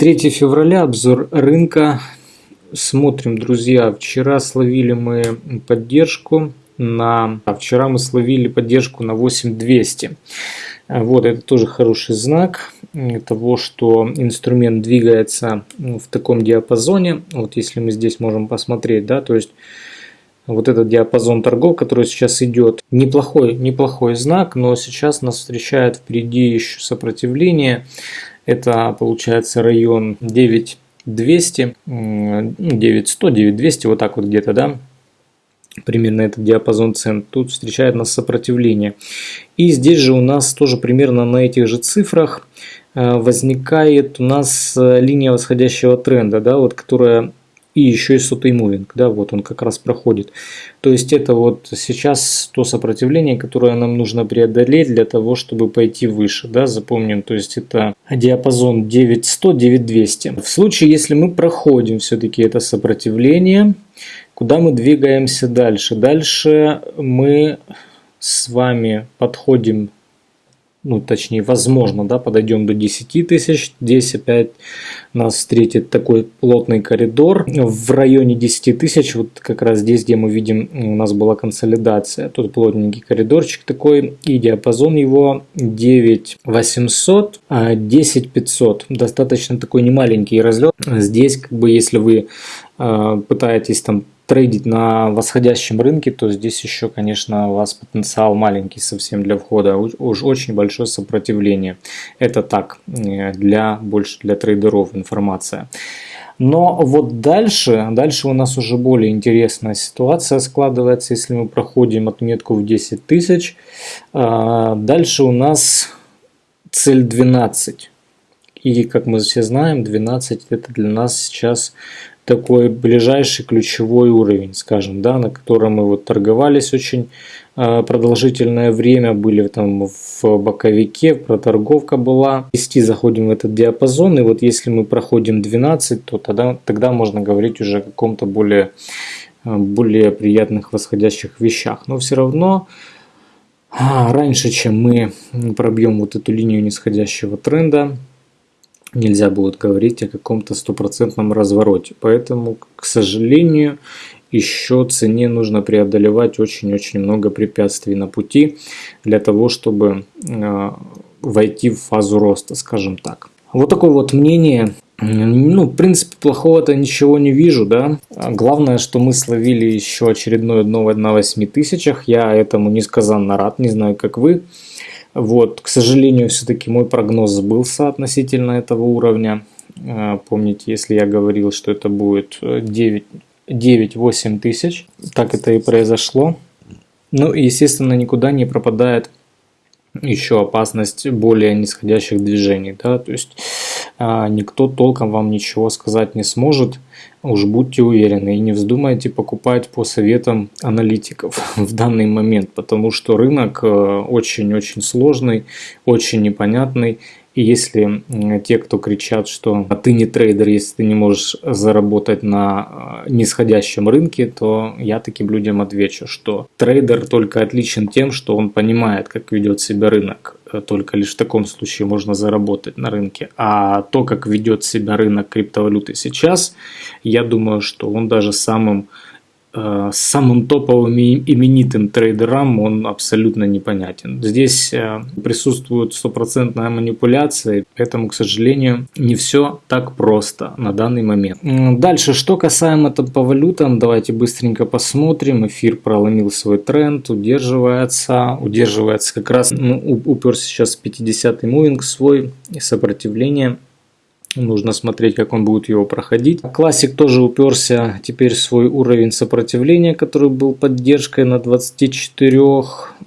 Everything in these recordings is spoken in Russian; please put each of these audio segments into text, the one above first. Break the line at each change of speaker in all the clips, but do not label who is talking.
3 февраля, обзор рынка. Смотрим, друзья, вчера словили мы поддержку на... А вчера мы словили поддержку на 8200. Вот, это тоже хороший знак того, что инструмент двигается в таком диапазоне. Вот если мы здесь можем посмотреть, да, то есть вот этот диапазон торгов, который сейчас идет, неплохой, неплохой знак, но сейчас нас встречает впереди еще сопротивление. Это получается район 9200, 9100, 9200, вот так вот где-то, да, примерно этот диапазон цен. Тут встречает нас сопротивление. И здесь же у нас тоже примерно на этих же цифрах э, возникает у нас э, линия восходящего тренда, да, вот, которая и еще и сотый мувинг, да, вот он как раз проходит. То есть это вот сейчас то сопротивление, которое нам нужно преодолеть для того, чтобы пойти выше, да, запомним, то есть это диапазон 9100-9200. В случае, если мы проходим все-таки это сопротивление, куда мы двигаемся дальше? Дальше мы с вами подходим ну, точнее, возможно, да, подойдем до 10 тысяч. Здесь опять нас встретит такой плотный коридор в районе 10 тысяч. Вот как раз здесь, где мы видим, у нас была консолидация. Тут плотненький коридорчик такой. И диапазон его 9800, а 10500. Достаточно такой немаленький разлет. Здесь, как бы, если вы э, пытаетесь там трейдить на восходящем рынке, то здесь еще, конечно, у вас потенциал маленький совсем для входа, уж очень большое сопротивление. Это так, э, для больше для трейдеров информация. Но вот дальше, дальше у нас уже более интересная ситуация складывается, если мы проходим отметку в 10 тысяч. А, дальше у нас цель 12. И как мы все знаем, 12 это для нас сейчас такой ближайший ключевой уровень, скажем, да, на котором мы вот торговались очень а, продолжительное время, были там в боковике, проторговка была. Вести заходим в этот диапазон, и вот если мы проходим 12, то тогда, тогда можно говорить уже о каком-то более, а, более приятных восходящих вещах. Но все равно а, раньше, чем мы пробьем вот эту линию нисходящего тренда, нельзя будет говорить о каком-то стопроцентном развороте. Поэтому, к сожалению, еще цене нужно преодолевать очень-очень много препятствий на пути для того, чтобы э, войти в фазу роста, скажем так. Вот такое вот мнение. Ну, в принципе, плохого-то ничего не вижу, да. Главное, что мы словили еще очередное дно на 8 тысячах. Я этому несказанно рад, не знаю, как вы. Вот, к сожалению, все-таки мой прогноз сбылся относительно этого уровня. А, помните, если я говорил, что это будет 9-8 тысяч, так это и произошло. Ну и, естественно, никуда не пропадает еще опасность более нисходящих движений. Да? То есть никто толком вам ничего сказать не сможет. Уж будьте уверены и не вздумайте покупать по советам аналитиков в данный момент, потому что рынок э, очень-очень сложный, очень непонятный. И если те, кто кричат, что «А ты не трейдер, если ты не можешь заработать на э, нисходящем рынке, то я таким людям отвечу, что трейдер только отличен тем, что он понимает, как ведет себя рынок только лишь в таком случае можно заработать на рынке. А то, как ведет себя рынок криптовалюты сейчас, я думаю, что он даже самым Э, самым топовым и именитым трейдерам он абсолютно непонятен. Здесь э, присутствует стопроцентная манипуляция, поэтому, к сожалению, не все так просто на данный момент. Дальше, что касаемо там по валютам, давайте быстренько посмотрим. Эфир проломил свой тренд, удерживается, удерживается как раз, ну, уперся сейчас 50-й moving свой, сопротивление Нужно смотреть, как он будет его проходить. Классик тоже уперся теперь в свой уровень сопротивления, который был поддержкой на 24.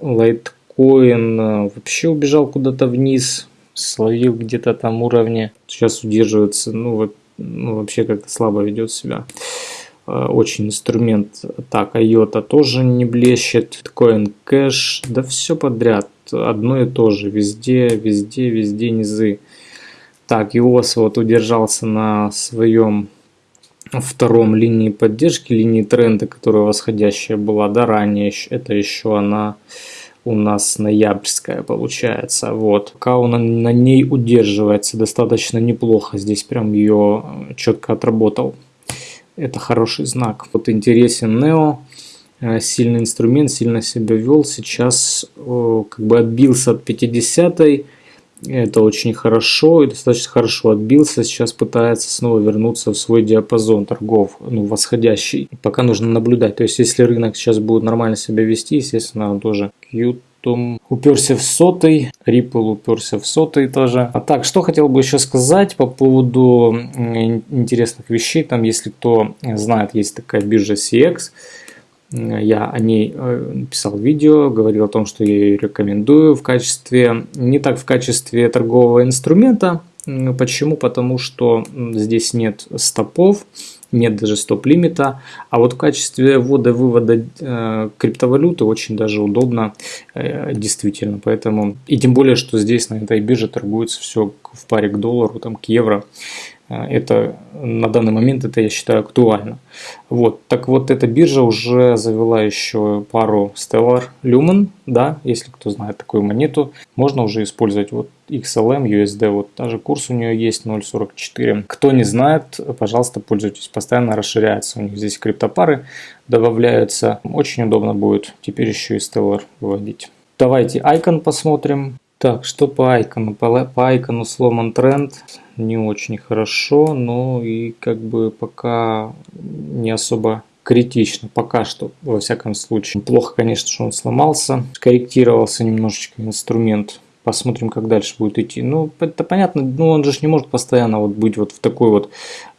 Лайткоин э, вообще убежал куда-то вниз, словил где-то там уровни. Сейчас удерживается, ну, вот, ну вообще как-то слабо ведет себя. Э, очень инструмент. Так, IOTA тоже не блещет. Coin Cash, да все подряд. Одно и то же. Везде, везде, везде низы. Так, ИОС вот удержался на своем втором линии поддержки, линии тренда, которая восходящая была, да, ранее, это еще она у нас ноябрьская получается. Вот. Пока он на ней удерживается достаточно неплохо. Здесь прям ее э, четко отработал. Это хороший знак. Вот интересен Нео. Э, сильный инструмент, сильно себя вел. Сейчас как бы отбился от 50 -й. Это очень хорошо и достаточно хорошо отбился. Сейчас пытается снова вернуться в свой диапазон торгов, ну, восходящий. Пока нужно наблюдать. То есть, если рынок сейчас будет нормально себя вести, естественно, он тоже Qtum уперся в сотый, Ripple уперся в сотый тоже. А так, что хотел бы еще сказать по поводу интересных вещей. Там, если кто знает, есть такая биржа CX. Я о ней э, писал видео, говорил о том, что я ее рекомендую в качестве, не так в качестве торгового инструмента. Почему? Потому что здесь нет стопов, нет даже стоп-лимита, а вот в качестве ввода-вывода э, криптовалюты очень даже удобно, э, действительно. Поэтому, и тем более, что здесь на этой бирже торгуется все в паре к доллару, там, к евро. А, это на данный момент это я считаю актуально. Вот, так вот эта биржа уже завела еще пару Stellar Lumen, да, если кто знает такую монету, можно уже использовать вот XLM, USD, вот даже курс у нее есть 0.44. Кто не знает, пожалуйста, пользуйтесь, постоянно расширяется, у них здесь криптопары добавляются, очень удобно будет теперь еще и Stellar выводить. Давайте Icon посмотрим. Так, что по Icon? По, по Icon сломан тренд не очень хорошо, но и как бы пока не особо критично, пока что, во всяком случае. Плохо, конечно, что он сломался, скорректировался немножечко инструмент. Посмотрим, как дальше будет идти. Ну, это понятно, ну он же не может постоянно вот быть вот в такой вот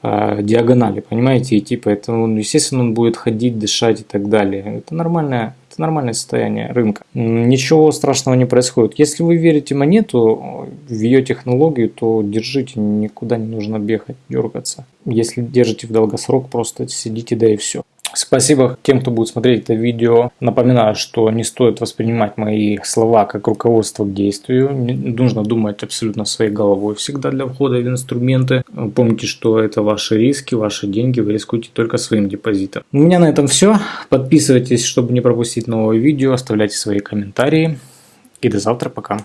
э, диагонали, понимаете, идти, поэтому, естественно, он будет ходить, дышать и так далее. Это нормальная это нормальное состояние рынка. Ничего страшного не происходит. Если вы верите монету, в ее технологию, то держите, никуда не нужно бегать, дергаться. Если держите в долгосрок, просто сидите, да и все. Спасибо тем, кто будет смотреть это видео. Напоминаю, что не стоит воспринимать мои слова как руководство к действию. Нужно думать абсолютно своей головой всегда для входа в инструменты. Помните, что это ваши риски, ваши деньги. Вы рискуете только своим депозитом. У меня на этом все. Подписывайтесь, чтобы не пропустить новое видео. Оставляйте свои комментарии. И до завтра. Пока.